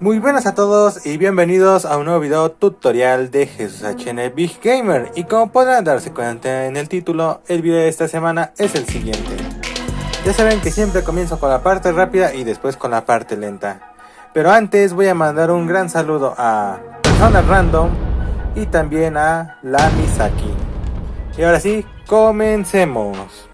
Muy buenas a todos y bienvenidos a un nuevo video tutorial de Jesús HN Big Gamer y como podrán darse cuenta en el título, el video de esta semana es el siguiente. Ya saben que siempre comienzo con la parte rápida y después con la parte lenta. Pero antes voy a mandar un gran saludo a Random y también a La Misaki. Y ahora sí, comencemos.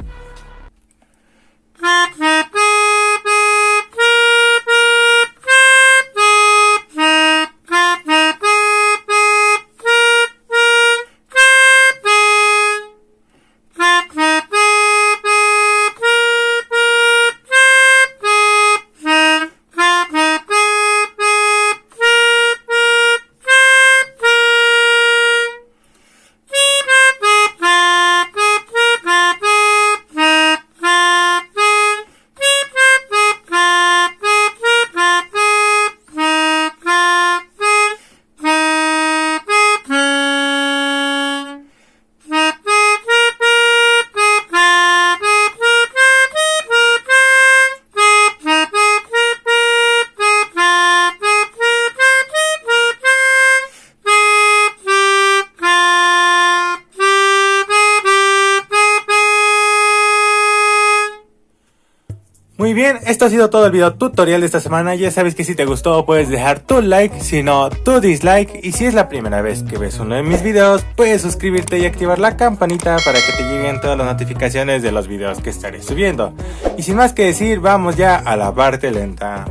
Muy bien, esto ha sido todo el video tutorial de esta semana, ya sabes que si te gustó puedes dejar tu like, si no tu dislike y si es la primera vez que ves uno de mis videos puedes suscribirte y activar la campanita para que te lleguen todas las notificaciones de los videos que estaré subiendo. Y sin más que decir, vamos ya a la parte lenta.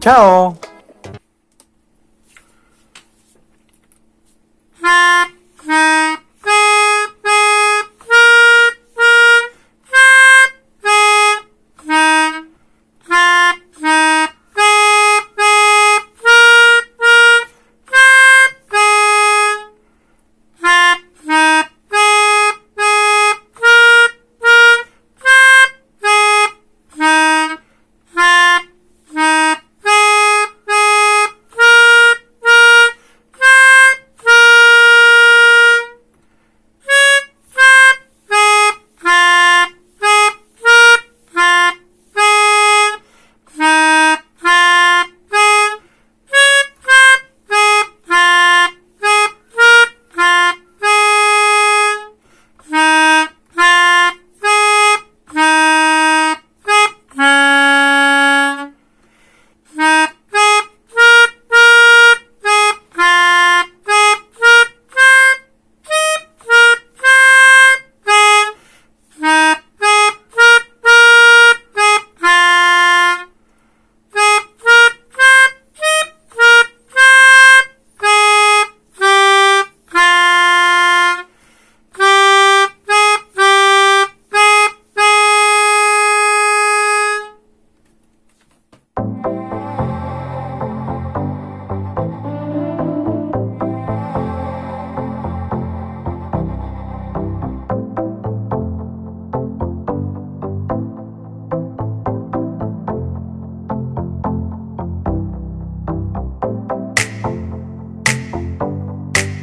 ¡Chao!